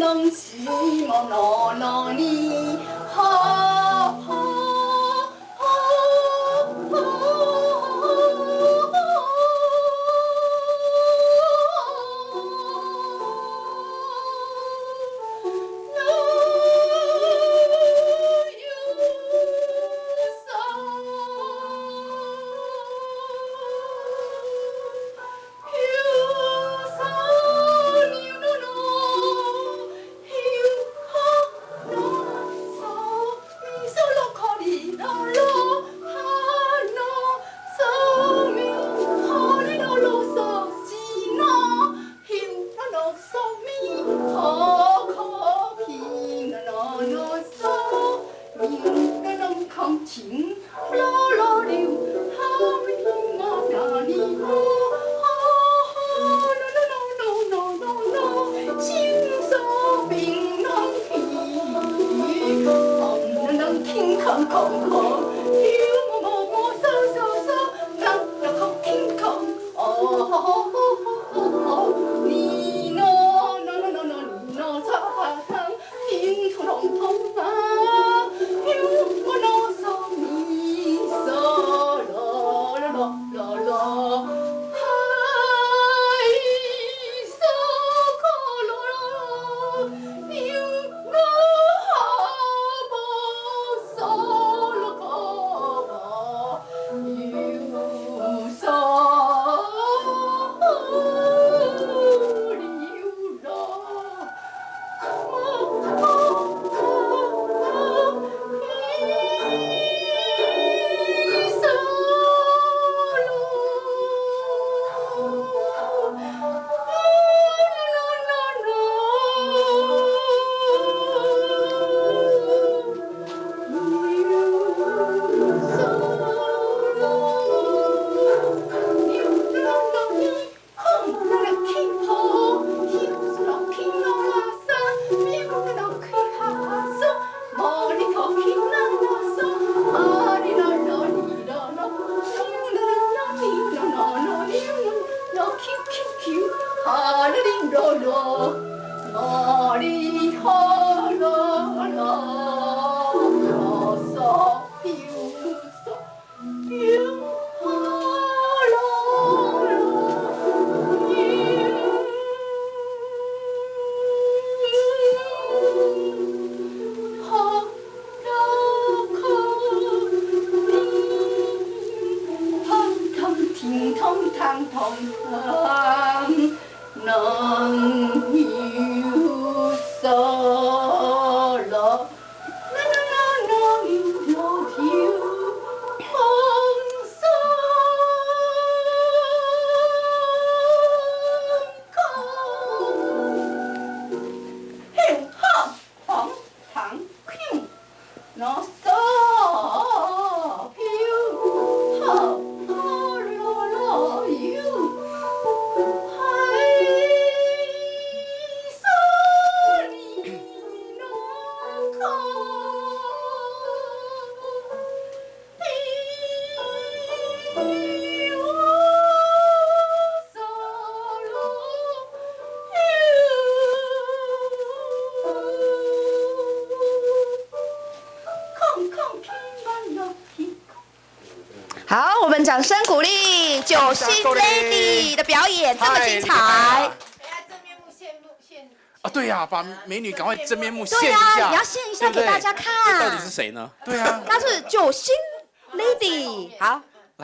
侬希望侬侬你好。看情哗啦啦流好比天马上的 Nossa! 我们掌声鼓励九星 Lady 的表演，这么精彩。啊，对呀，把美女赶快真面目现一下。你要现一下给大家看。到底是谁呢？对啊，她是九星 Lady。好。